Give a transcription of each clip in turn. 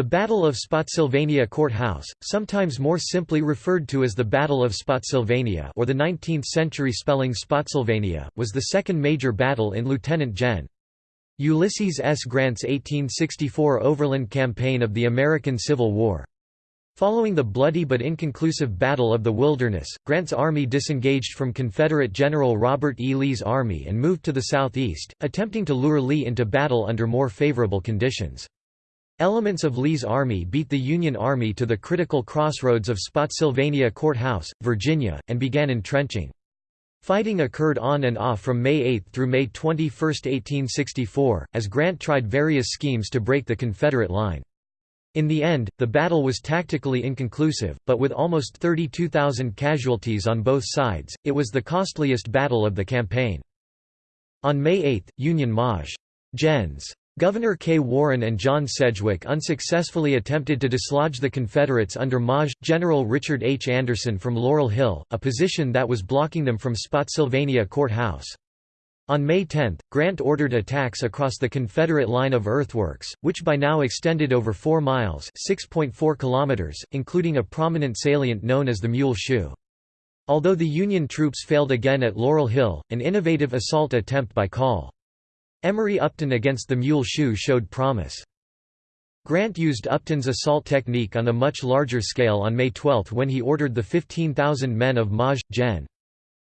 The Battle of Spotsylvania Courthouse, sometimes more simply referred to as the Battle of Spotsylvania or the 19th-century spelling Spotsylvania, was the second major battle in Lieutenant Gen. Ulysses S. Grant's 1864 overland campaign of the American Civil War. Following the bloody but inconclusive Battle of the Wilderness, Grant's army disengaged from Confederate General Robert E. Lee's army and moved to the southeast, attempting to lure Lee into battle under more favorable conditions. Elements of Lee's army beat the Union Army to the critical crossroads of Spotsylvania Court House, Virginia, and began entrenching. Fighting occurred on and off from May 8 through May 21, 1864, as Grant tried various schemes to break the Confederate line. In the end, the battle was tactically inconclusive, but with almost 32,000 casualties on both sides, it was the costliest battle of the campaign. On May 8, Union Maj. Gens. Gouverneur K. Warren and John Sedgwick unsuccessfully attempted to dislodge the Confederates under Maj. General Richard H. Anderson from Laurel Hill, a position that was blocking them from Spotsylvania Court House. On May 10, Grant ordered attacks across the Confederate line of earthworks, which by now extended over 4 miles kilometers, including a prominent salient known as the Mule Shoe. Although the Union troops failed again at Laurel Hill, an innovative assault attempt by Col. Emory Upton against the Mule Shoe showed promise. Grant used Upton's assault technique on a much larger scale on May 12 when he ordered the 15,000 men of Maj. Gen.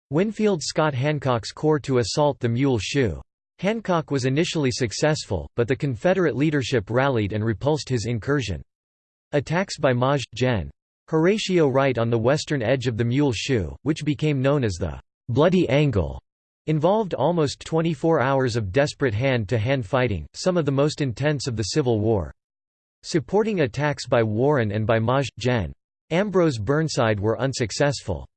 Winfield Scott Hancock's corps to assault the Mule Shoe. Hancock was initially successful, but the Confederate leadership rallied and repulsed his incursion. Attacks by Maj. Gen. Horatio Wright on the western edge of the Mule Shoe, which became known as the Bloody Angle, Involved almost 24 hours of desperate hand-to-hand -hand fighting, some of the most intense of the Civil War. Supporting attacks by Warren and by Maj. Gen. Ambrose Burnside were unsuccessful.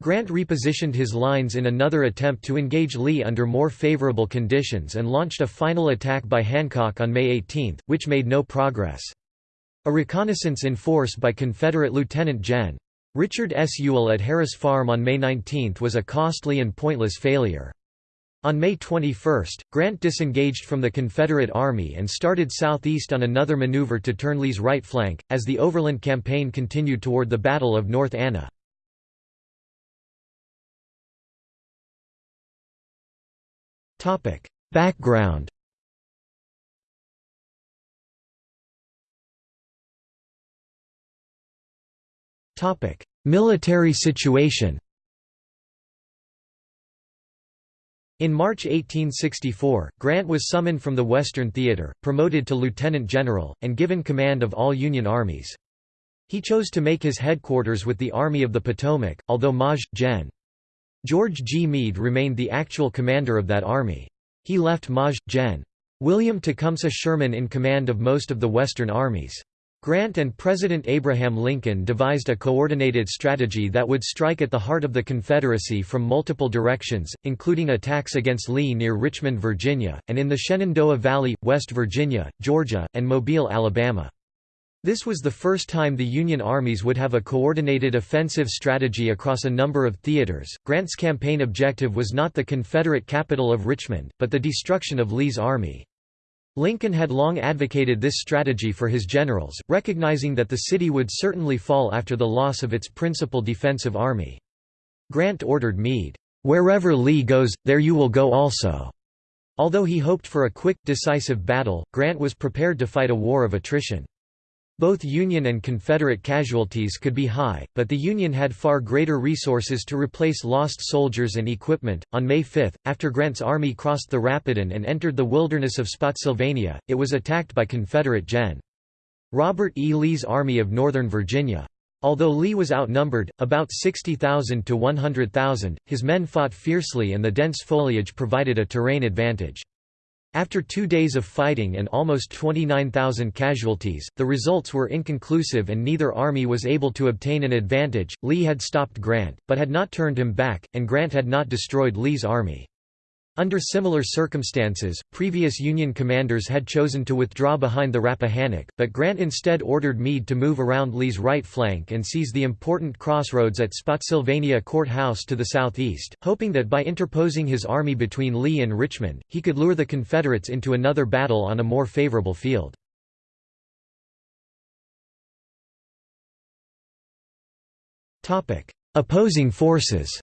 Grant repositioned his lines in another attempt to engage Lee under more favorable conditions and launched a final attack by Hancock on May 18, which made no progress. A reconnaissance in force by Confederate Lieutenant Gen. Richard S. Ewell at Harris Farm on May 19 was a costly and pointless failure. On May 21, Grant disengaged from the Confederate Army and started southeast on another maneuver to turn Lee's right flank, as the overland campaign continued toward the Battle of North Anna. Background Military situation In March 1864, Grant was summoned from the Western Theater, promoted to lieutenant general, and given command of all Union armies. He chose to make his headquarters with the Army of the Potomac, although Maj. Gen. George G. Meade remained the actual commander of that army. He left Maj. Gen. William Tecumseh Sherman in command of most of the Western armies. Grant and President Abraham Lincoln devised a coordinated strategy that would strike at the heart of the Confederacy from multiple directions, including attacks against Lee near Richmond, Virginia, and in the Shenandoah Valley, West Virginia, Georgia, and Mobile, Alabama. This was the first time the Union armies would have a coordinated offensive strategy across a number of theaters. Grant's campaign objective was not the Confederate capital of Richmond, but the destruction of Lee's army. Lincoln had long advocated this strategy for his generals, recognizing that the city would certainly fall after the loss of its principal defensive army. Grant ordered Meade, "'Wherever Lee goes, there you will go also." Although he hoped for a quick, decisive battle, Grant was prepared to fight a war of attrition. Both Union and Confederate casualties could be high, but the Union had far greater resources to replace lost soldiers and equipment. On May 5, after Grant's army crossed the Rapidan and entered the wilderness of Spotsylvania, it was attacked by Confederate Gen. Robert E. Lee's Army of Northern Virginia. Although Lee was outnumbered, about 60,000 to 100,000, his men fought fiercely and the dense foliage provided a terrain advantage. After two days of fighting and almost 29,000 casualties, the results were inconclusive and neither army was able to obtain an advantage. Lee had stopped Grant, but had not turned him back, and Grant had not destroyed Lee's army. Under similar circumstances, previous Union commanders had chosen to withdraw behind the Rappahannock, but Grant instead ordered Meade to move around Lee's right flank and seize the important crossroads at Spotsylvania Courthouse to the southeast, hoping that by interposing his army between Lee and Richmond, he could lure the Confederates into another battle on a more favorable field. Opposing forces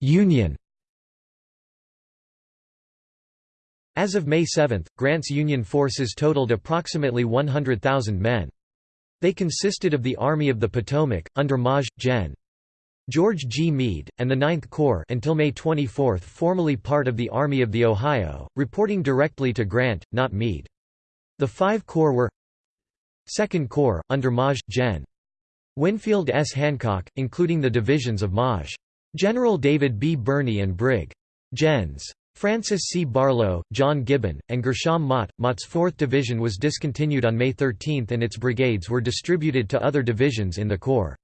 Union As of May 7, Grant's Union forces totaled approximately 100,000 men. They consisted of the Army of the Potomac, under Maj. Gen. George G. Meade, and the Ninth Corps until May 24 formerly part of the Army of the Ohio, reporting directly to Grant, not Meade. The five corps were Second Corps, under Maj. Gen. Winfield S. Hancock, including the divisions of Maj. General David B. Birney and Brig. Gens. Francis C. Barlow, John Gibbon, and Gershom Mott. Mott's 4th Division was discontinued on May 13 and its brigades were distributed to other divisions in the Corps.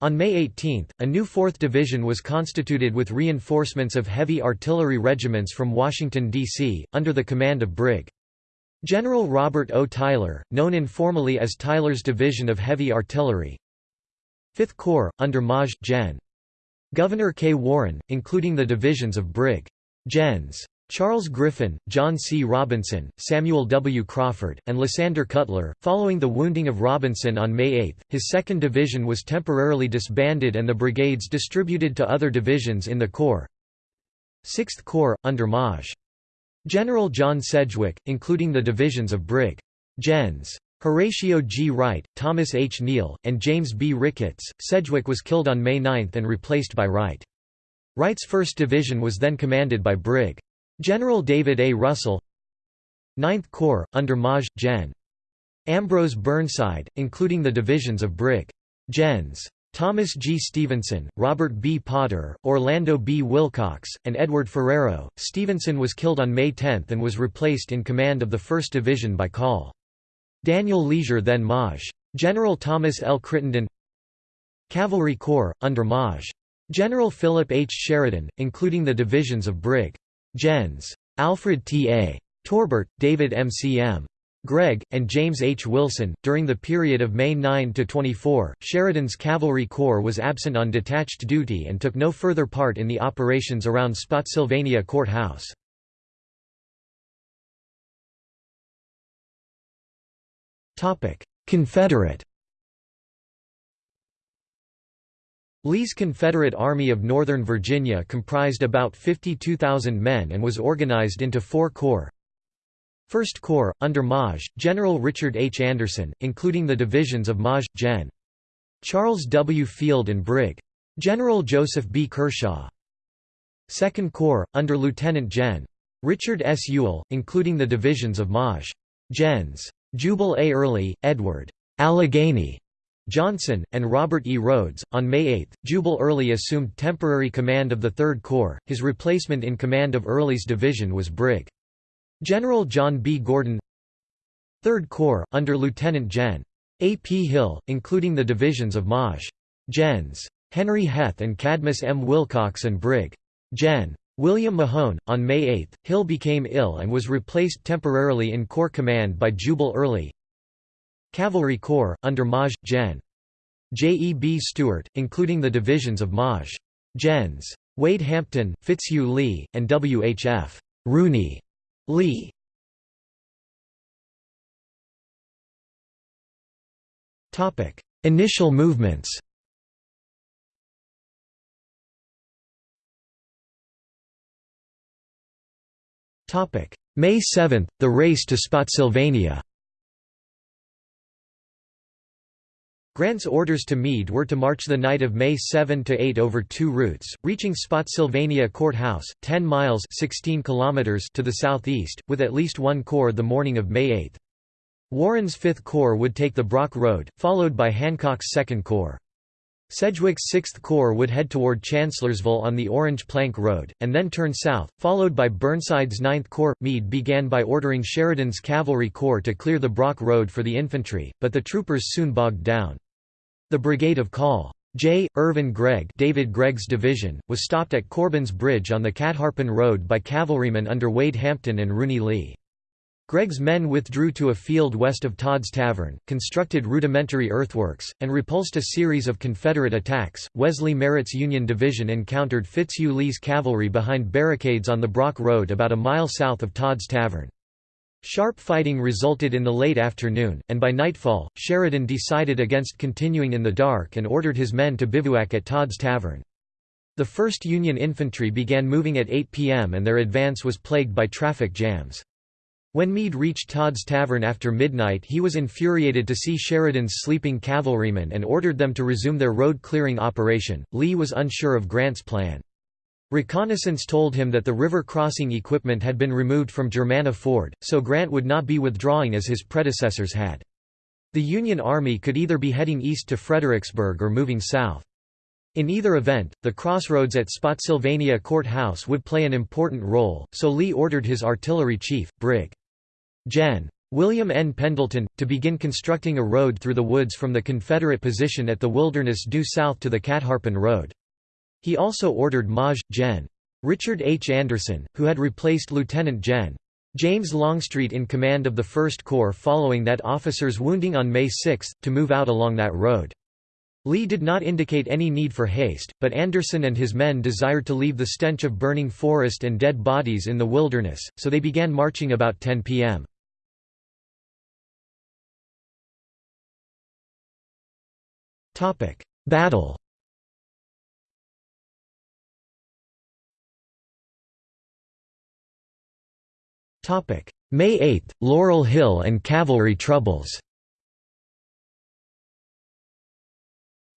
On May 18, a new 4th Division was constituted with reinforcements of heavy artillery regiments from Washington, D.C., under the command of Brig. General Robert O. Tyler, known informally as Tyler's Division of Heavy Artillery 5th Corps, under Maj. Gen. Gouverneur K. Warren, including the divisions of Brig. Gens. Charles Griffin, John C. Robinson, Samuel W. Crawford, and Lysander Cutler. Following the wounding of Robinson on May 8, his 2nd Division was temporarily disbanded and the brigades distributed to other divisions in the Corps. 6th Corps, under Maj. General John Sedgwick, including the divisions of Brig. Gens. Horatio G. Wright, Thomas H. Neill, and James B. Ricketts. Sedgwick was killed on May 9 and replaced by Wright. Wright's 1st Division was then commanded by Brig. General David A. Russell 9th Corps, under Maj. Gen. Ambrose Burnside, including the divisions of Brig. Gens. Thomas G. Stevenson, Robert B. Potter, Orlando B. Willcox, and Edward Ferrero. Stevenson was killed on May 10 and was replaced in command of the 1st Division by Col. Daniel Leasure then Maj. General Thomas L. Crittenden Cavalry Corps, under Maj. General Philip H. Sheridan, including the divisions of Brig. Gens. Alfred T. A. Torbert, David M. C. M. Gregg, and James H. Wilson. During the period of May 9 to 24, Sheridan's Cavalry Corps was absent on detached duty and took no further part in the operations around Spotsylvania Court House. Confederate Lee's Confederate Army of Northern Virginia comprised about 52,000 men and was organized into four corps. First Corps, under Maj. General Richard H. Anderson, including the divisions of Maj. Gen. Charles W. Field and Brig. General Joseph B. Kershaw. Second Corps, under Lieutenant Gen. Richard S. Ewell, including the divisions of Maj. Gens. Jubal A. Early, Edward Allegheny Johnson, and Robert E. Rodes. On May 8, Jubal Early assumed temporary command of the Third Corps. His replacement in command of Early's division was Brig. General John B. Gordon. Third Corps, under Lieutenant Gen. A. P. Hill, including the divisions of Maj. Gens. Henry Heth and Cadmus M. Wilcox and Brig. Gen. William Mahone. On May 8, Hill became ill and was replaced temporarily in Corps command by Jubal Early. Cavalry Corps, under Maj. Gen. J. E. B. Stuart, including the divisions of Maj. Gens. Wade Hampton, Fitzhugh Lee, and W. H. F. Rooney Lee. Initial movements May 7, the race to Spotsylvania Grant's orders to Meade were to march the night of May 7 to 8 over two routes, reaching Spotsylvania Courthouse, 10 miles 16 kilometers to the southeast, with at least one corps the morning of May 8. Warren's Fifth Corps would take the Brock Road, followed by Hancock's Second Corps. Sedgwick's 6th Corps would head toward Chancellorsville on the Orange Plank Road, and then turn south, followed by Burnside's 9th Corps. Meade began by ordering Sheridan's Cavalry Corps to clear the Brock Road for the infantry, but the troopers soon bogged down. The brigade of Col. J. Irvin Gregg David Gregg's division, was stopped at Corbin's Bridge on the Catharpin Road by cavalrymen under Wade Hampton and Rooney Lee. Gregg's men withdrew to a field west of Todd's Tavern, constructed rudimentary earthworks, and repulsed a series of Confederate attacks. Wesley Merritt's Union Division encountered Fitzhugh Lee's cavalry behind barricades on the Brock Road about a mile south of Todd's Tavern. Sharp fighting resulted in the late afternoon, and by nightfall, Sheridan decided against continuing in the dark and ordered his men to bivouac at Todd's Tavern. The 1st Union Infantry began moving at 8 p.m. and their advance was plagued by traffic jams. When Meade reached Todd's Tavern after midnight he was infuriated to see Sheridan's sleeping cavalrymen and ordered them to resume their road-clearing operation. Lee was unsure of Grant's plan. Reconnaissance told him that the river crossing equipment had been removed from Germanna Ford, so Grant would not be withdrawing as his predecessors had. The Union Army could either be heading east to Fredericksburg or moving south. In either event, the crossroads at Spotsylvania Court House would play an important role, so Lee ordered his artillery chief, Brig. Gen. William N. Pendleton, to begin constructing a road through the woods from the Confederate position at the Wilderness due south to the Catharpin Road. He also ordered Maj. Gen. Richard H. Anderson, who had replaced Lieutenant Gen. James Longstreet in command of the 1st Corps following that officer's wounding on May 6, to move out along that road. Lee did not indicate any need for haste, but Anderson and his men desired to leave the stench of burning forest and dead bodies in the wilderness, so they began marching about 10 p.m. Battle Topic: May 8, Laurel Hill and cavalry troubles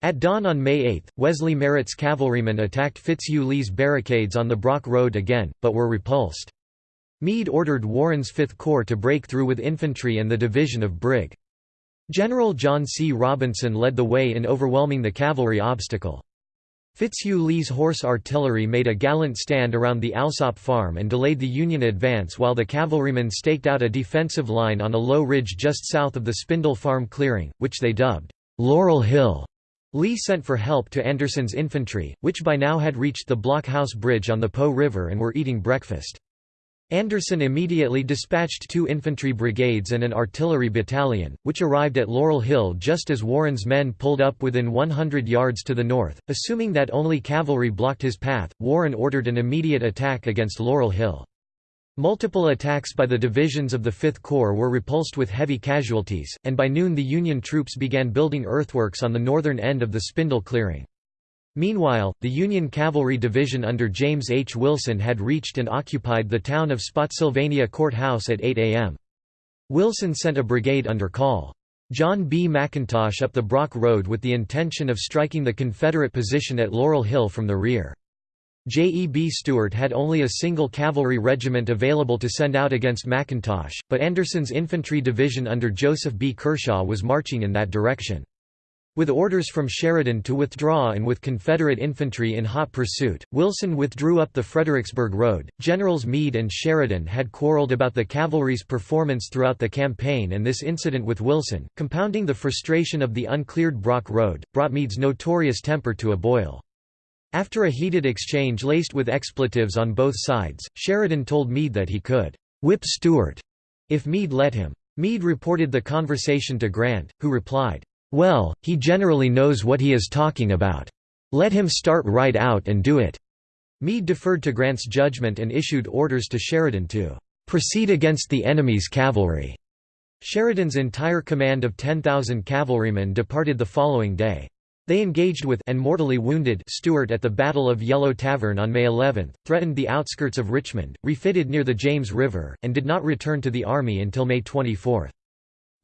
At dawn on May 8, Wesley Merritt's cavalrymen attacked Fitzhugh Lee's barricades on the Brock Road again, but were repulsed. Meade ordered Warren's Fifth Corps to break through with infantry and the division of Brig. General John C. Robinson led the way in overwhelming the cavalry obstacle. Fitzhugh Lee's horse artillery made a gallant stand around the Alsop farm and delayed the Union advance while the cavalrymen staked out a defensive line on a low ridge just south of the Spindle Farm clearing, which they dubbed Laurel Hill. Lee sent for help to Anderson's infantry, which by now had reached the Blockhouse Bridge on the Po River and were eating breakfast. Anderson immediately dispatched two infantry brigades and an artillery battalion, which arrived at Laurel Hill just as Warren's men pulled up within 100 yards to the north. Assuming that only cavalry blocked his path, Warren ordered an immediate attack against Laurel Hill. Multiple attacks by the divisions of the Fifth Corps were repulsed with heavy casualties, and by noon the Union troops began building earthworks on the northern end of the Spindle clearing. Meanwhile, the Union Cavalry Division under James H. Wilson had reached and occupied the town of Spotsylvania Court House at 8 a.m. Wilson sent a brigade under Call. John B. McIntosh up the Brock Road with the intention of striking the Confederate position at Laurel Hill from the rear. J. E. B. Stuart had only a single cavalry regiment available to send out against McIntosh, but Anderson's infantry division under Joseph B. Kershaw was marching in that direction. With orders from Sheridan to withdraw and with Confederate infantry in hot pursuit, Wilson withdrew up the Fredericksburg Road. Generals Meade and Sheridan had quarreled about the cavalry's performance throughout the campaign, and this incident with Wilson, compounding the frustration of the uncleared Brock Road, brought Meade's notorious temper to a boil. After a heated exchange laced with expletives on both sides, Sheridan told Meade that he could whip Stuart if Meade let him. Meade reported the conversation to Grant, who replied, "'Well, he generally knows what he is talking about. Let him start right out and do it.'" Meade deferred to Grant's judgment and issued orders to Sheridan to "'proceed against the enemy's cavalry'." Sheridan's entire command of 10,000 cavalrymen departed the following day. They engaged with and mortally wounded Stuart at the Battle of Yellow Tavern on May 11, threatened the outskirts of Richmond, refitted near the James River, and did not return to the army until May 24.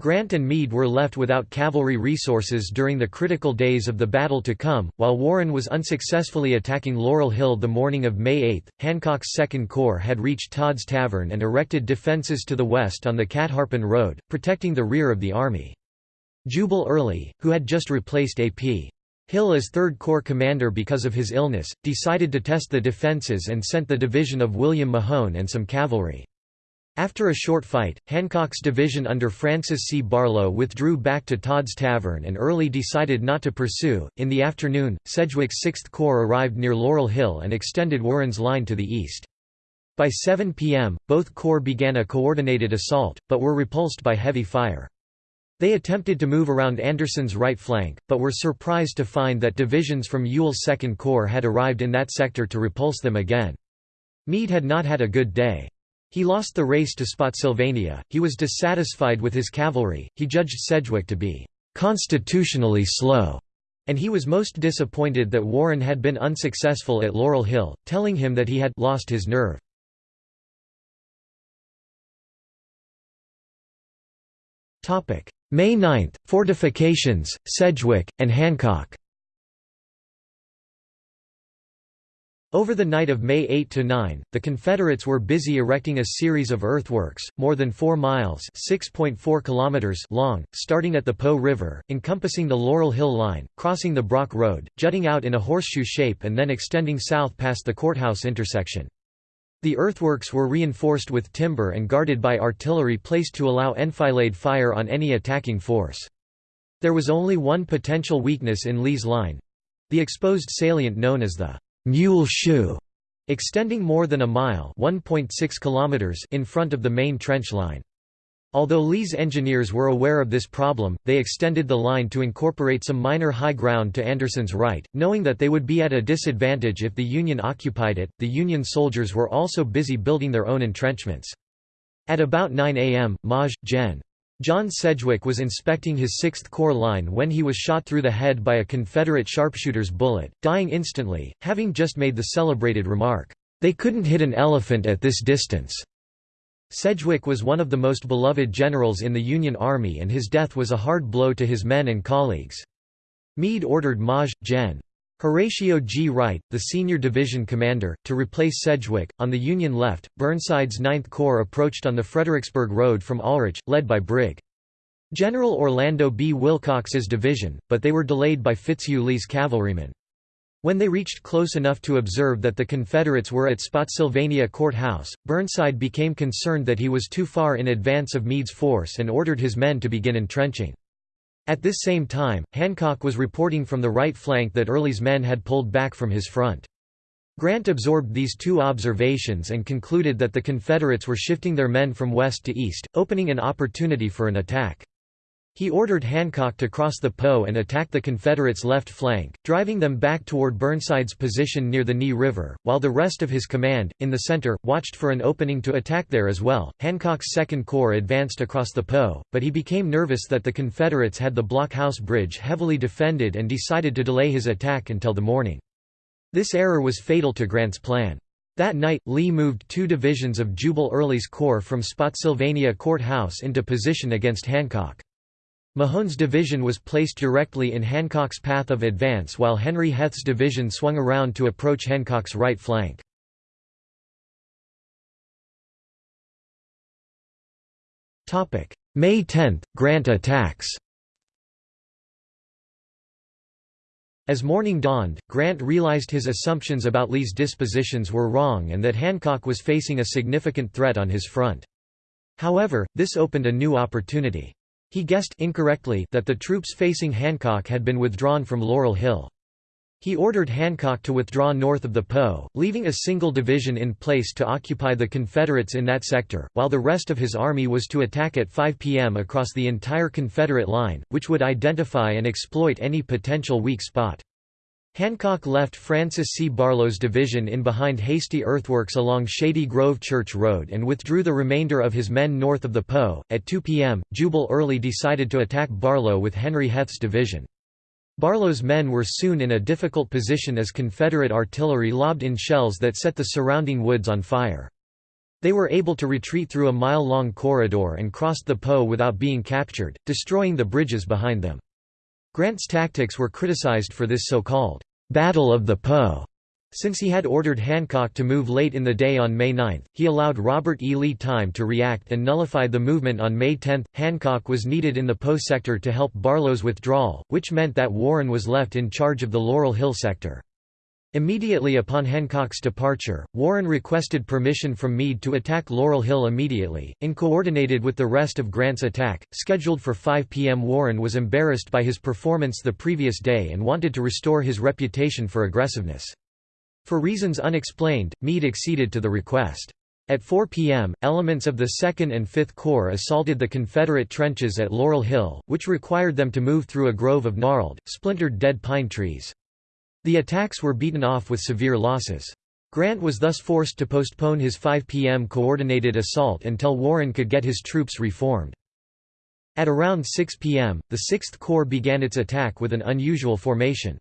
Grant and Meade were left without cavalry resources during the critical days of the battle to come, while Warren was unsuccessfully attacking Laurel Hill the morning of May 8. Hancock's Second Corps had reached Todd's Tavern and erected defenses to the west on the Catharpin Road, protecting the rear of the army. Jubal Early, who had just replaced A.P. Hill as Third Corps commander because of his illness, decided to test the defenses and sent the division of William Mahone and some cavalry. After a short fight, Hancock's division under Francis C. Barlow withdrew back to Todd's Tavern and Early decided not to pursue. In the afternoon, Sedgwick's Sixth Corps arrived near Laurel Hill and extended Warren's line to the east. By 7 p.m., both corps began a coordinated assault, but were repulsed by heavy fire. They attempted to move around Anderson's right flank, but were surprised to find that divisions from Ewell's Second Corps had arrived in that sector to repulse them again. Meade had not had a good day. He lost the race to Spotsylvania, he was dissatisfied with his cavalry, he judged Sedgwick to be "...constitutionally slow", and he was most disappointed that Warren had been unsuccessful at Laurel Hill, telling him that he had «lost his nerve». May 9, fortifications, Sedgwick, and Hancock Over the night of May 8–9, the Confederates were busy erecting a series of earthworks, more than 4 miles kilometers long, starting at the Po River, encompassing the Laurel Hill Line, crossing the Brock Road, jutting out in a horseshoe shape and then extending south past the courthouse intersection. The earthworks were reinforced with timber and guarded by artillery placed to allow enfilade fire on any attacking force. There was only one potential weakness in Lee's line—the exposed salient known as the Mule Shoe, extending more than a mile kilometers in front of the main trench line. Although Lee's engineers were aware of this problem, they extended the line to incorporate some minor high ground to Anderson's right, knowing that they would be at a disadvantage if the Union occupied it. The Union soldiers were also busy building their own entrenchments. At about 9 a.m., Maj. Gen. John Sedgwick was inspecting his 6th Corps line when he was shot through the head by a Confederate sharpshooter's bullet, dying instantly, having just made the celebrated remark, "'They couldn't hit an elephant at this distance'". Sedgwick was one of the most beloved generals in the Union Army and his death was a hard blow to his men and colleagues. Meade ordered Maj. Gen. Horatio G. Wright, the senior division commander, to replace Sedgwick. On the Union left, Burnside's Ninth Corps approached on the Fredericksburg Road from Ulrich, led by Brig. General Orlando B. Willcox's division, but they were delayed by Fitzhugh Lee's cavalrymen. When they reached close enough to observe that the Confederates were at Spotsylvania Court House, Burnside became concerned that he was too far in advance of Meade's force and ordered his men to begin entrenching. At this same time, Hancock was reporting from the right flank that Early's men had pulled back from his front. Grant absorbed these two observations and concluded that the Confederates were shifting their men from west to east, opening an opportunity for an attack. He ordered Hancock to cross the Po and attack the Confederates' left flank, driving them back toward Burnside's position near the Ny River, while the rest of his command, in the center, watched for an opening to attack there as well. Hancock's Second Corps advanced across the Po, but he became nervous that the Confederates had the Blockhouse Bridge heavily defended and decided to delay his attack until the morning. This error was fatal to Grant's plan. That night, Lee moved two divisions of Jubal Early's corps from Spotsylvania Court House into position against Hancock. Mahone's division was placed directly in Hancock's path of advance while Henry Heth's division swung around to approach Hancock's right flank. May 10, Grant attacks As morning dawned, Grant realized his assumptions about Lee's dispositions were wrong and that Hancock was facing a significant threat on his front. However, this opened a new opportunity. He guessed incorrectly that the troops facing Hancock had been withdrawn from Laurel Hill. He ordered Hancock to withdraw north of the Po, leaving a single division in place to occupy the Confederates in that sector, while the rest of his army was to attack at 5 p.m. across the entire Confederate line, which would identify and exploit any potential weak spot. Hancock left Francis C. Barlow's division in behind hasty earthworks along Shady Grove Church Road and withdrew the remainder of his men north of the Po. At 2 p.m., Jubal Early decided to attack Barlow with Henry Heth's division. Barlow's men were soon in a difficult position as Confederate artillery lobbed in shells that set the surrounding woods on fire. They were able to retreat through a mile-long corridor and crossed the Po without being captured, destroying the bridges behind them. Grant's tactics were criticized for this so-called «Battle of the Po». Since he had ordered Hancock to move late in the day on May 9, he allowed Robert E. Lee time to react and nullified the movement on May 10. Hancock was needed in the Po sector to help Barlow's withdrawal, which meant that Warren was left in charge of the Laurel Hill sector. Immediately upon Hancock's departure, Warren requested permission from Meade to attack Laurel Hill immediately, and coordinated with the rest of Grant's attack. Scheduled for 5 p.m., Warren was embarrassed by his performance the previous day and wanted to restore his reputation for aggressiveness. For reasons unexplained, Meade acceded to the request. At 4 p.m., elements of the 2nd and 5th Corps assaulted the Confederate trenches at Laurel Hill, which required them to move through a grove of gnarled, splintered dead pine trees. The attacks were beaten off with severe losses. Grant was thus forced to postpone his 5 p.m. coordinated assault until Warren could get his troops reformed. At around 6 p.m., the Sixth Corps began its attack with an unusual formation.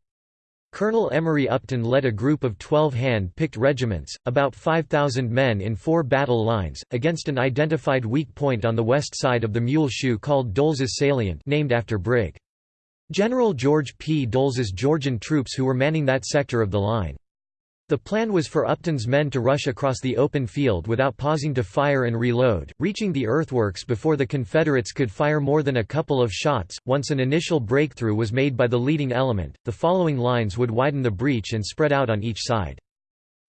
Colonel Emory Upton led a group of 12 hand-picked regiments, about 5,000 men in four battle lines, against an identified weak point on the west side of the Mule Shoe called Doles's Salient named after Brig. General George P. Doles's Georgian troops who were manning that sector of the line. The plan was for Upton's men to rush across the open field without pausing to fire and reload, reaching the earthworks before the Confederates could fire more than a couple of shots. Once an initial breakthrough was made by the leading element, the following lines would widen the breach and spread out on each side.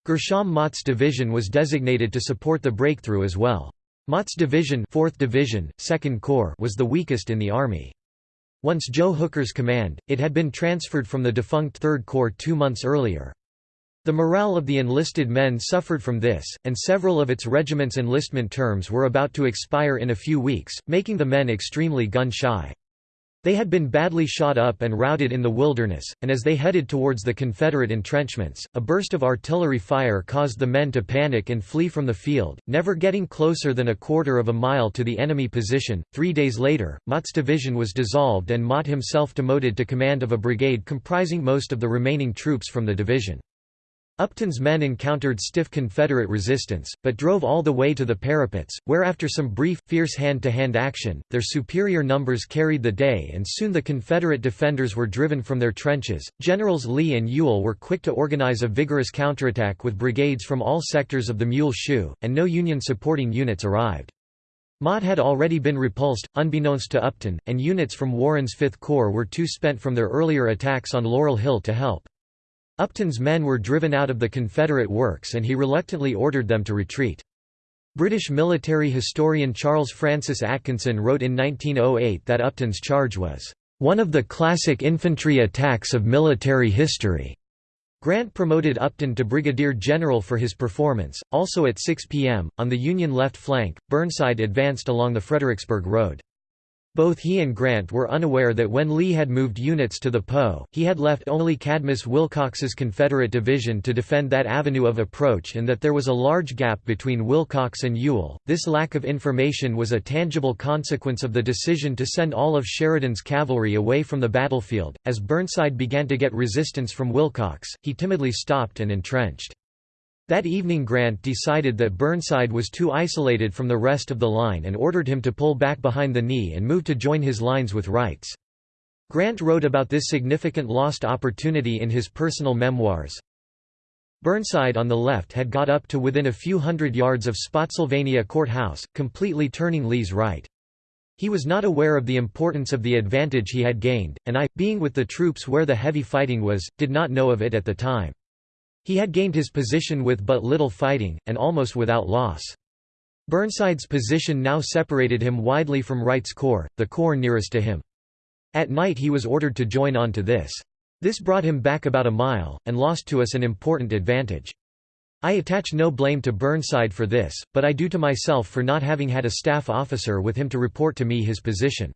Gershom Mott's division was designated to support the breakthrough as well. Mott's division, 4th division, 2nd Corps was the weakest in the army. Once Joe Hooker's command, it had been transferred from the defunct 3rd Corps two months earlier. The morale of the enlisted men suffered from this, and several of its regiment's enlistment terms were about to expire in a few weeks, making the men extremely gun-shy. They had been badly shot up and routed in the wilderness, and as they headed towards the Confederate entrenchments, a burst of artillery fire caused the men to panic and flee from the field, never getting closer than a quarter of a mile to the enemy position. Three days later, Mott's division was dissolved and Mott himself demoted to command of a brigade comprising most of the remaining troops from the division. Upton's men encountered stiff Confederate resistance, but drove all the way to the parapets, where after some brief, fierce hand-to-hand -hand action, their superior numbers carried the day and soon the Confederate defenders were driven from their trenches. Generals Lee and Ewell were quick to organize a vigorous counterattack with brigades from all sectors of the Mule Shoe, and no Union supporting units arrived. Mott had already been repulsed, unbeknownst to Upton, and units from Warren's Fifth Corps were too spent from their earlier attacks on Laurel Hill to help. Upton's men were driven out of the Confederate works and he reluctantly ordered them to retreat. British military historian Charles Francis Atkinson wrote in 1908 that Upton's charge was, "...one of the classic infantry attacks of military history." Grant promoted Upton to brigadier general for his performance. Also at 6 p.m., on the Union left flank, Burnside advanced along the Fredericksburg Road. Both he and Grant were unaware that when Lee had moved units to the Po, he had left only Cadmus Wilcox's Confederate division to defend that avenue of approach and that there was a large gap between Wilcox and Ewell. This lack of information was a tangible consequence of the decision to send all of Sheridan's cavalry away from the battlefield. As Burnside began to get resistance from Wilcox, he timidly stopped and entrenched. That evening Grant decided that Burnside was too isolated from the rest of the line and ordered him to pull back behind the knee and move to join his lines with Wright's. Grant wrote about this significant lost opportunity in his personal memoirs. Burnside on the left had got up to within a few hundred yards of Spotsylvania Courthouse, completely turning Lee's right. He was not aware of the importance of the advantage he had gained, and I, being with the troops where the heavy fighting was, did not know of it at the time. He had gained his position with but little fighting, and almost without loss. Burnside's position now separated him widely from Wright's corps, the corps nearest to him. At night he was ordered to join on to this. This brought him back about a mile, and lost to us an important advantage. I attach no blame to Burnside for this, but I do to myself for not having had a staff officer with him to report to me his position.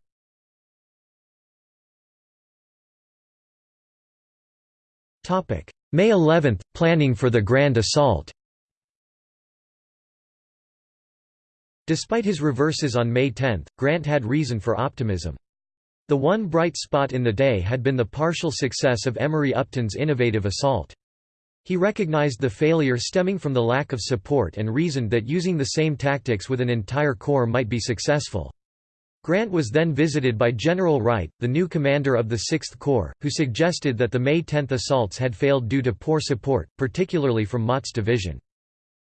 May 11 – Planning for the Grand Assault Despite his reverses on May 10, Grant had reason for optimism. The one bright spot in the day had been the partial success of Emory Upton's innovative assault. He recognized the failure stemming from the lack of support and reasoned that using the same tactics with an entire corps might be successful. Grant was then visited by General Wright, the new commander of the Sixth Corps, who suggested that the May 10 assaults had failed due to poor support, particularly from Mott's division.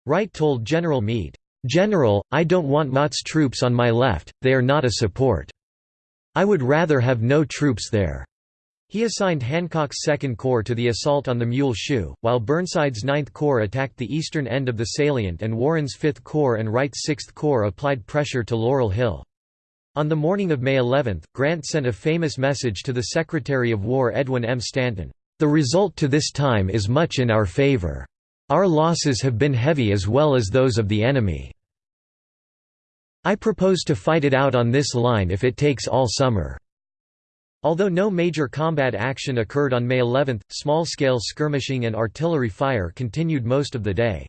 Wright told General Meade, "'General, I don't want Mott's troops on my left, they are not a support. I would rather have no troops there.' He assigned Hancock's Second Corps to the assault on the Mule Shoe, while Burnside's Ninth Corps attacked the eastern end of the salient and Warren's Fifth Corps and Wright's Sixth Corps applied pressure to Laurel Hill. On the morning of May 11, Grant sent a famous message to the Secretary of War Edwin M. Stanton, "...the result to this time is much in our favor. Our losses have been heavy as well as those of the enemy. I propose to fight it out on this line if it takes all summer." Although no major combat action occurred on May 11, small-scale skirmishing and artillery fire continued most of the day.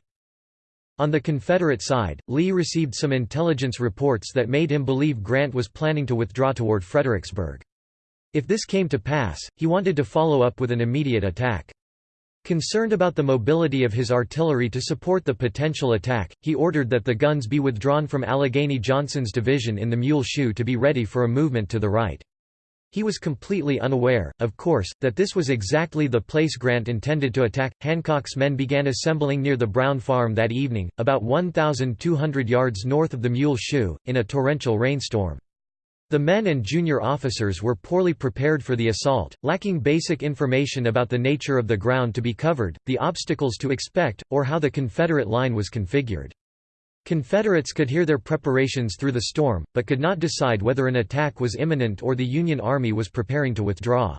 On the Confederate side, Lee received some intelligence reports that made him believe Grant was planning to withdraw toward Fredericksburg. If this came to pass, he wanted to follow up with an immediate attack. Concerned about the mobility of his artillery to support the potential attack, he ordered that the guns be withdrawn from Allegheny Johnson's division in the Mule Shoe to be ready for a movement to the right. He was completely unaware, of course, that this was exactly the place Grant intended to attack. Hancock's men began assembling near the Brown Farm that evening, about 1,200 yards north of the Mule Shoe, in a torrential rainstorm. The men and junior officers were poorly prepared for the assault, lacking basic information about the nature of the ground to be covered, the obstacles to expect, or how the Confederate line was configured. Confederates could hear their preparations through the storm, but could not decide whether an attack was imminent or the Union Army was preparing to withdraw.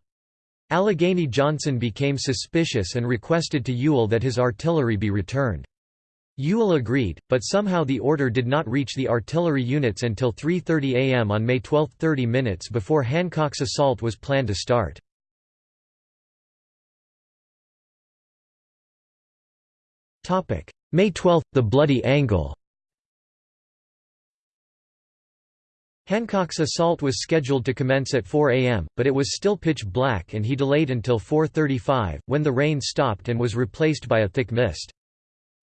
Allegheny Johnson became suspicious and requested to Ewell that his artillery be returned. Ewell agreed, but somehow the order did not reach the artillery units until 3.30 am on May 12 30 minutes before Hancock's assault was planned to start. May 12 – The Bloody Angle Hancock's assault was scheduled to commence at 4 am, but it was still pitch black and he delayed until 4.35, when the rain stopped and was replaced by a thick mist.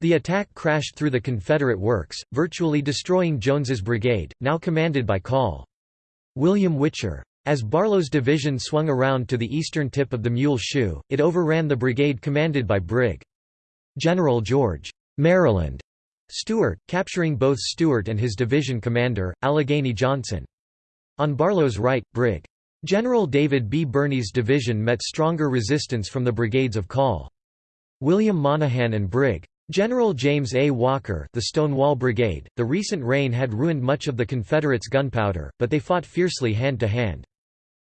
The attack crashed through the Confederate works, virtually destroying Jones's brigade, now commanded by Col. William Witcher. As Barlow's division swung around to the eastern tip of the Mule Shoe, it overran the brigade commanded by Brig. General George Maryland Steuart, capturing both Steuart and his division commander, Allegheny Johnson. On Barlow's right, Brig. General David B. Birney's division met stronger resistance from the brigades of Call. William Monaghan and Brig. General James A. Walker the Stonewall Brigade. The recent rain had ruined much of the Confederates' gunpowder, but they fought fiercely hand to hand.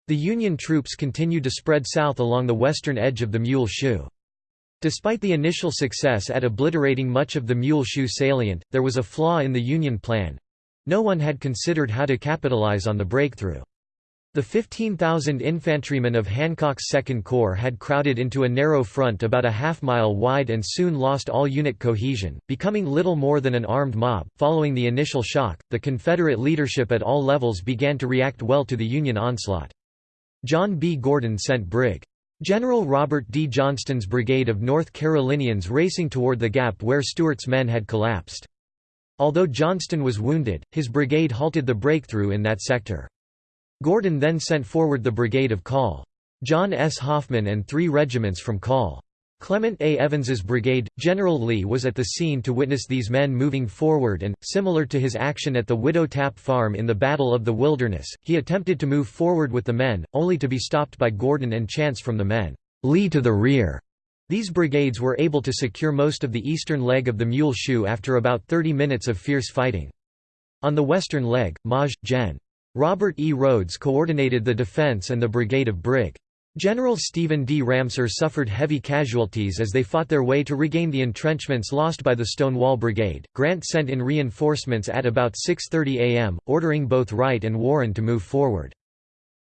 The Union troops continued to spread south along the western edge of the Mule Shoe. Despite the initial success at obliterating much of the Mule Shoe salient, there was a flaw in the Union plan. No one had considered how to capitalize on the breakthrough. The 15,000 infantrymen of Hancock's Second Corps had crowded into a narrow front about a half mile wide and soon lost all unit cohesion, becoming little more than an armed mob. Following the initial shock, the Confederate leadership at all levels began to react well to the Union onslaught. John B. Gordon sent Brig. General Robert D. Johnston's brigade of North Carolinians racing toward the gap where Steuart's men had collapsed. Although Johnston was wounded, his brigade halted the breakthrough in that sector. Gordon then sent forward the brigade of Col. John S. Hoffman and three regiments from Col. Clement A. Evans's brigade, General Lee was at the scene to witness these men moving forward and, similar to his action at the Widow Tapp Farm in the Battle of the Wilderness, he attempted to move forward with the men, only to be stopped by Gordon and Chance from the men. Lee to the rear. These brigades were able to secure most of the eastern leg of the Mule Shoe after about 30 minutes of fierce fighting. On the western leg, Maj. Gen. Robert E. Rodes coordinated the defense and the brigade of Brig. General Stephen D. Ramseur suffered heavy casualties as they fought their way to regain the entrenchments lost by the Stonewall Brigade. Grant sent in reinforcements at about 6:30 a.m., ordering both Wright and Warren to move forward.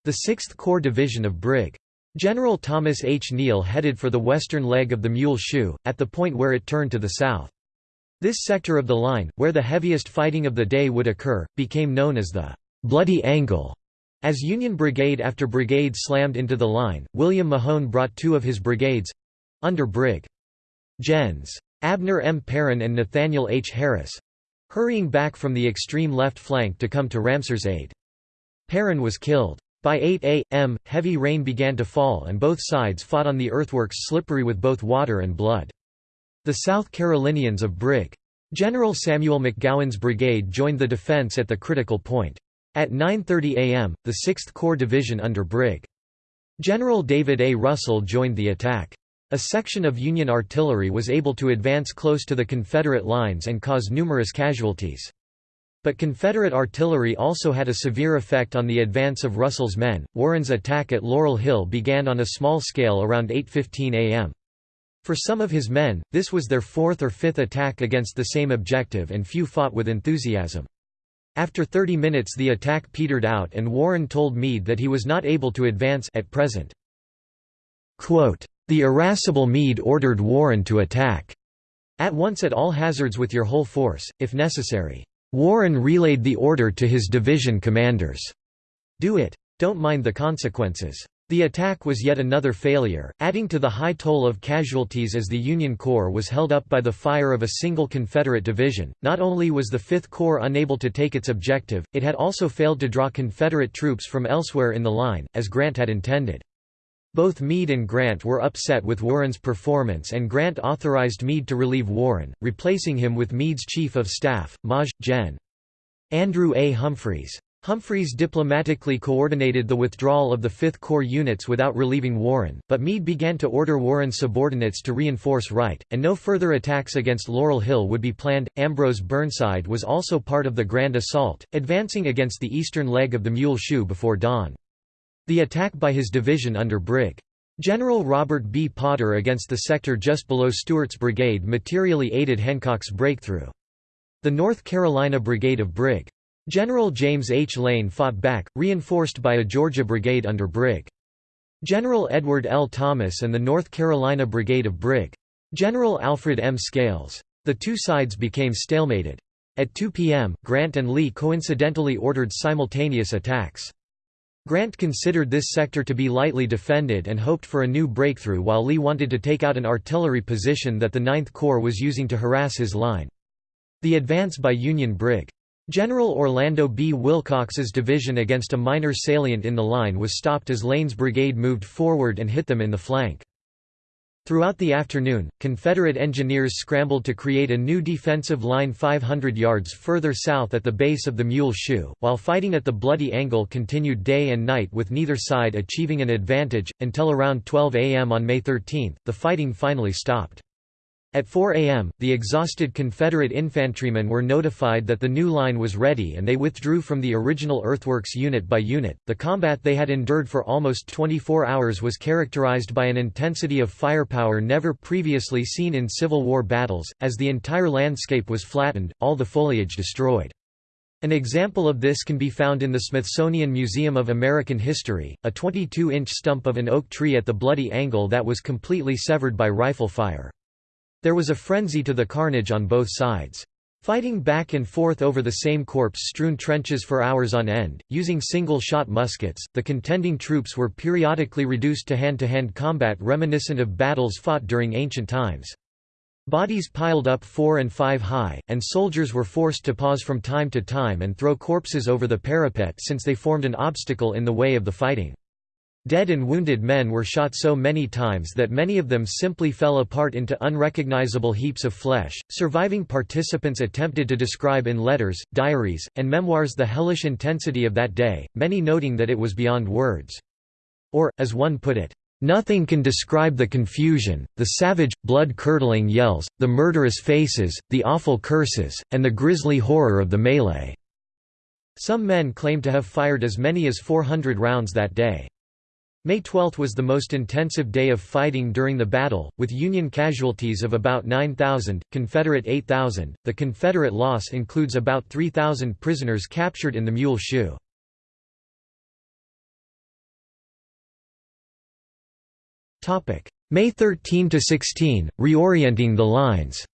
The 6th Corps Division of Brig. General Thomas H. Neill headed for the western leg of the Mule Shoe, at the point where it turned to the south. This sector of the line, where the heaviest fighting of the day would occur, became known as the Bloody Angle. As Union brigade after brigade slammed into the line, William Mahone brought two of his brigades—under Brig. Gens. Abner M. Perrin and Nathaniel H. Harris—hurrying back from the extreme left flank to come to Ramseur's aid. Perrin was killed. By 8 a.m., heavy rain began to fall and both sides fought on the earthworks slippery with both water and blood. The South Carolinians of Brig. General Samuel McGowan's brigade joined the defense at the critical point. At 9.30 am, the 6th Corps Division under Brig. General David A. Russell joined the attack. A section of Union artillery was able to advance close to the Confederate lines and cause numerous casualties. But Confederate artillery also had a severe effect on the advance of Russell's men. Warren's attack at Laurel Hill began on a small scale around 8:15 a.m. For some of his men, this was their fourth or fifth attack against the same objective and few fought with enthusiasm. After 30 minutes the attack petered out and Warren told Meade that he was not able to advance at present. Quote, the irascible Meade ordered Warren to attack at once at all hazards with your whole force, if necessary. Warren relayed the order to his division commanders. Do it. Don't mind the consequences. The attack was yet another failure, adding to the high toll of casualties as the Union Corps was held up by the fire of a single Confederate division. Not only was the Fifth Corps unable to take its objective, it had also failed to draw Confederate troops from elsewhere in the line, as Grant had intended. Both Meade and Grant were upset with Warren's performance and Grant authorized Meade to relieve Warren, replacing him with Meade's chief of staff, Maj. Gen. Andrew A. Humphreys. Humphreys diplomatically coordinated the withdrawal of the Fifth Corps units without relieving Warren, but Meade began to order Warren's subordinates to reinforce Wright, and no further attacks against Laurel Hill would be planned. Ambrose Burnside was also part of the Grand Assault, advancing against the eastern leg of the Mule Shoe before dawn. The attack by his division under Brig. General Robert B. Potter against the sector just below Steuart's brigade materially aided Hancock's breakthrough. The North Carolina Brigade of Brig. General James H. Lane fought back, reinforced by a Georgia brigade under Brig. General Edward L. Thomas and the North Carolina Brigade of Brig. General Alfred M. Scales. The two sides became stalemated. At 2 p.m., Grant and Lee coincidentally ordered simultaneous attacks. Grant considered this sector to be lightly defended and hoped for a new breakthrough while Lee wanted to take out an artillery position that the Ninth Corps was using to harass his line. The advance by Union Brig. General Orlando B. Willcox's division against a minor salient in the line was stopped as Lane's brigade moved forward and hit them in the flank. Throughout the afternoon, Confederate engineers scrambled to create a new defensive line 500 yards further south at the base of the Mule Shoe, while fighting at the Bloody Angle continued day and night with neither side achieving an advantage, until around 12 a.m. on May 13, the fighting finally stopped. At 4 a.m., the exhausted Confederate infantrymen were notified that the new line was ready and they withdrew from the original earthworks unit by unit. The combat they had endured for almost 24 hours was characterized by an intensity of firepower never previously seen in Civil War battles, as the entire landscape was flattened, all the foliage destroyed. An example of this can be found in the Smithsonian Museum of American History, a 22-inch stump of an oak tree at the Bloody Angle that was completely severed by rifle fire. There was a frenzy to the carnage on both sides. Fighting back and forth over the same corpse-strewn trenches for hours on end, using single-shot muskets, the contending troops were periodically reduced to hand-to-hand -hand combat reminiscent of battles fought during ancient times. Bodies piled up four and five high, and soldiers were forced to pause from time to time and throw corpses over the parapet since they formed an obstacle in the way of the fighting. Dead and wounded men were shot so many times that many of them simply fell apart into unrecognizable heaps of flesh. Surviving participants attempted to describe in letters, diaries, and memoirs the hellish intensity of that day, many noting that it was beyond words. Or, as one put it, Nothing can describe the confusion, the savage, blood-curdling yells, the murderous faces, the awful curses, and the grisly horror of the melee." Some men claim to have fired as many as 400 rounds that day. May 12 was the most intensive day of fighting during the battle, with Union casualties of about 9,000, Confederate 8,000. The Confederate loss includes about 3,000 prisoners captured in the Mule Shoe. Topic: May 13 to 16, reorienting the lines.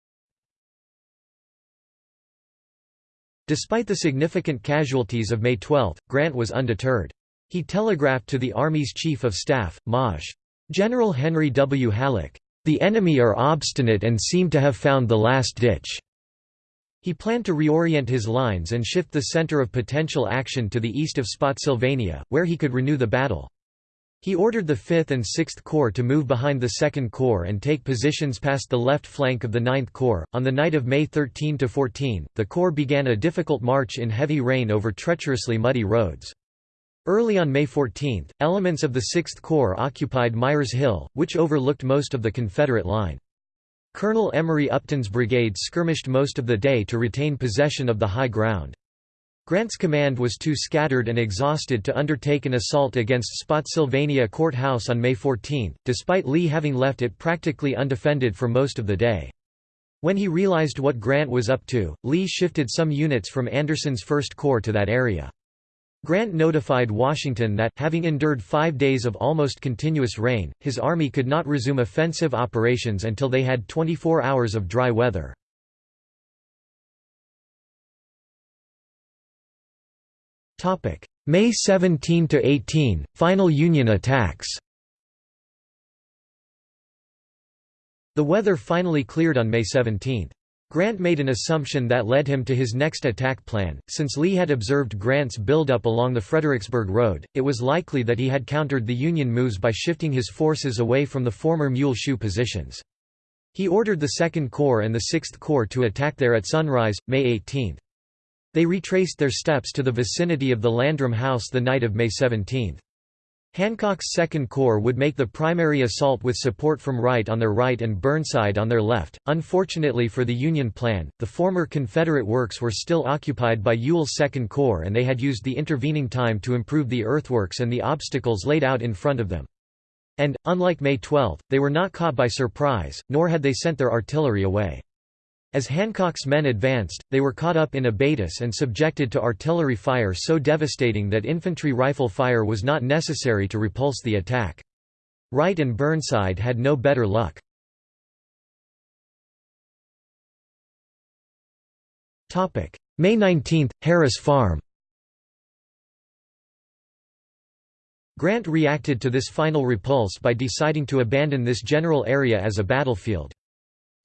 Despite the significant casualties of May 12, Grant was undeterred. He telegraphed to the Army's Chief of Staff, Maj. General Henry W. Halleck, "...the enemy are obstinate and seem to have found the last ditch." He planned to reorient his lines and shift the center of potential action to the east of Spotsylvania, where he could renew the battle. He ordered the 5th and 6th Corps to move behind the 2nd Corps and take positions past the left flank of the 9th Corps. On the night of May 13 to 14, the Corps began a difficult march in heavy rain over treacherously muddy roads. Early on May 14, elements of the 6th Corps occupied Myers Hill, which overlooked most of the Confederate line. Colonel Emory Upton's brigade skirmished most of the day to retain possession of the high ground. Grant's command was too scattered and exhausted to undertake an assault against Spotsylvania Courthouse on May 14, despite Lee having left it practically undefended for most of the day. When he realized what Grant was up to, Lee shifted some units from Anderson's First Corps to that area. Grant notified Washington that, having endured five days of almost continuous rain, his army could not resume offensive operations until they had 24 hours of dry weather. May 17–18, final Union attacks The weather finally cleared on May 17. Grant made an assumption that led him to his next attack plan. Since Lee had observed Grant's buildup along the Fredericksburg Road, it was likely that he had countered the Union moves by shifting his forces away from the former Mule Shoe positions. He ordered the Second Corps and the Sixth Corps to attack there at sunrise, May 18. They retraced their steps to the vicinity of the Landrum House the night of May 17. Hancock's Second Corps would make the primary assault with support from Wright on their right and Burnside on their left. Unfortunately for the Union plan, the former Confederate works were still occupied by Ewell's Second Corps and they had used the intervening time to improve the earthworks and the obstacles laid out in front of them. And, unlike May 12, they were not caught by surprise, nor had they sent their artillery away. As Hancock's men advanced, they were caught up in abatis and subjected to artillery fire so devastating that infantry rifle fire was not necessary to repulse the attack. Wright and Burnside had no better luck. May 19, Harris Farm Grant reacted to this final repulse by deciding to abandon this general area as a battlefield.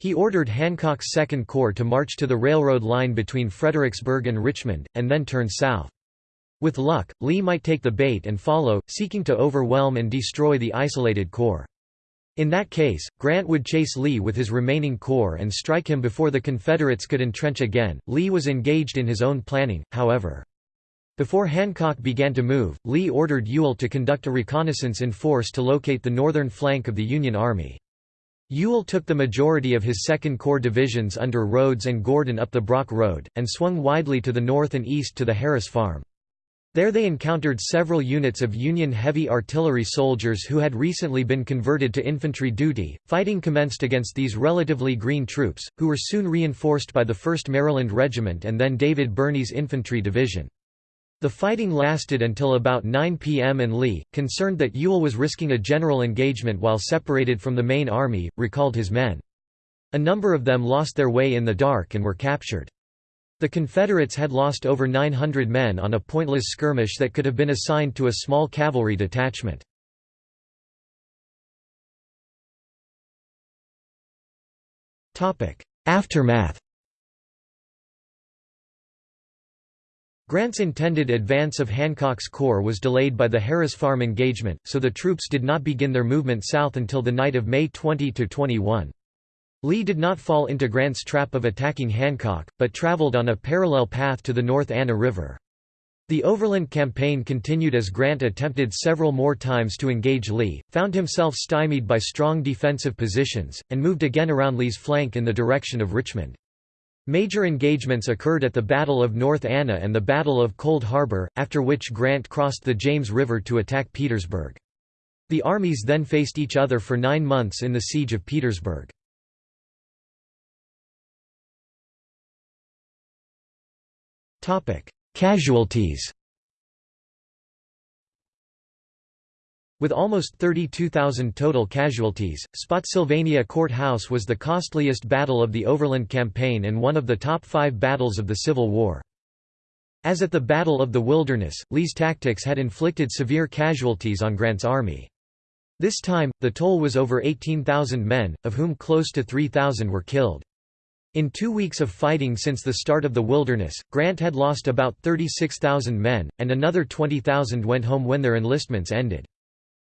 He ordered Hancock's Second Corps to march to the railroad line between Fredericksburg and Richmond, and then turn south. With luck, Lee might take the bait and follow, seeking to overwhelm and destroy the isolated corps. In that case, Grant would chase Lee with his remaining corps and strike him before the Confederates could entrench again. Lee was engaged in his own planning, however. Before Hancock began to move, Lee ordered Ewell to conduct a reconnaissance in force to locate the northern flank of the Union Army. Ewell took the majority of his Second Corps divisions under Rodes and Gordon up the Brock Road, and swung widely to the north and east to the Harris Farm. There they encountered several units of Union heavy artillery soldiers who had recently been converted to infantry duty. Fighting commenced against these relatively green troops, who were soon reinforced by the 1st Maryland Regiment and then David Birney's infantry division. The fighting lasted until about 9 p.m. and Lee, concerned that Ewell was risking a general engagement while separated from the main army, recalled his men. A number of them lost their way in the dark and were captured. The Confederates had lost over 900 men on a pointless skirmish that could have been assigned to a small cavalry detachment. Aftermath Grant's intended advance of Hancock's Corps was delayed by the Harris Farm engagement, so the troops did not begin their movement south until the night of May 20–21. Lee did not fall into Grant's trap of attacking Hancock, but traveled on a parallel path to the North Anna River. The overland campaign continued as Grant attempted several more times to engage Lee, found himself stymied by strong defensive positions, and moved again around Lee's flank in the direction of Richmond. Major engagements occurred at the Battle of North Anna and the Battle of Cold Harbor, after which Grant crossed the James River to attack Petersburg. The armies then faced each other for nine months in the Siege of Petersburg. Casualties With almost 32,000 total casualties, Spotsylvania Court House was the costliest battle of the Overland Campaign and one of the top five battles of the Civil War. As at the Battle of the Wilderness, Lee's tactics had inflicted severe casualties on Grant's army. This time, the toll was over 18,000 men, of whom close to 3,000 were killed. In two weeks of fighting since the start of the Wilderness, Grant had lost about 36,000 men, and another 20,000 went home when their enlistments ended.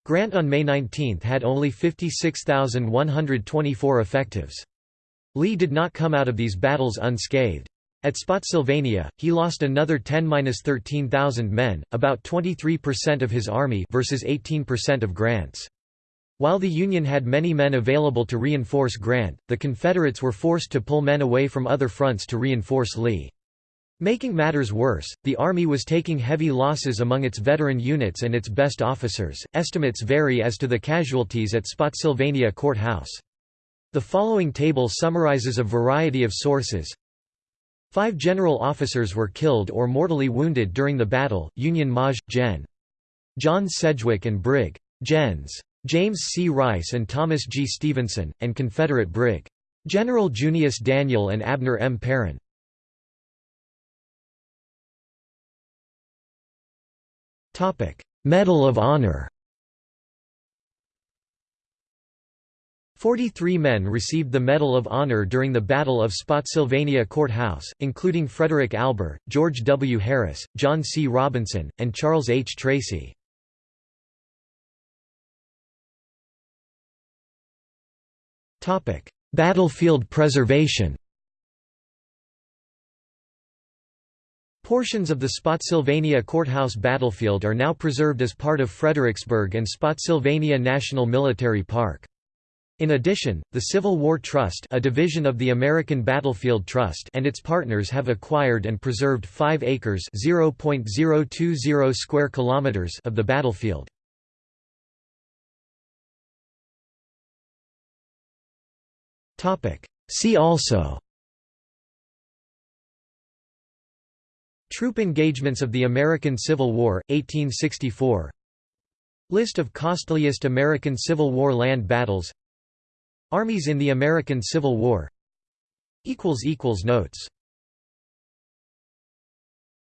Grant on May 19 had only 56,124 effectives. Lee did not come out of these battles unscathed. At Spotsylvania, he lost another 10–13,000 men, about 23% of his army versus 18% of Grant's. While the Union had many men available to reinforce Grant, the Confederates were forced to pull men away from other fronts to reinforce Lee. Making matters worse, the Army was taking heavy losses among its veteran units and its best officers. Estimates vary as to the casualties at Spotsylvania Court House. The following table summarizes a variety of sources. Five general officers were killed or mortally wounded during the battle, Union Maj. Gen. John Sedgwick and Brig. Gens. James C. Rice and Thomas G. Stevenson, and Confederate Brig. General Junius Daniel and Abner M. Perrin. Medal of Honor 43 men received the Medal of Honor during the Battle of Spotsylvania Court House, including Frederick Alber, George W. Harris, John C. Robinson, and Charles H. Tracy. Battlefield preservation Portions of the Spotsylvania Courthouse battlefield are now preserved as part of Fredericksburg and Spotsylvania National Military Park. In addition, the Civil War Trust a division of the American Battlefield Trust and its partners have acquired and preserved 5 acres square kilometers of the battlefield. See also Troop engagements of the American Civil War, 1864 List of costliest American Civil War land battles. Armies in the American Civil War. Notes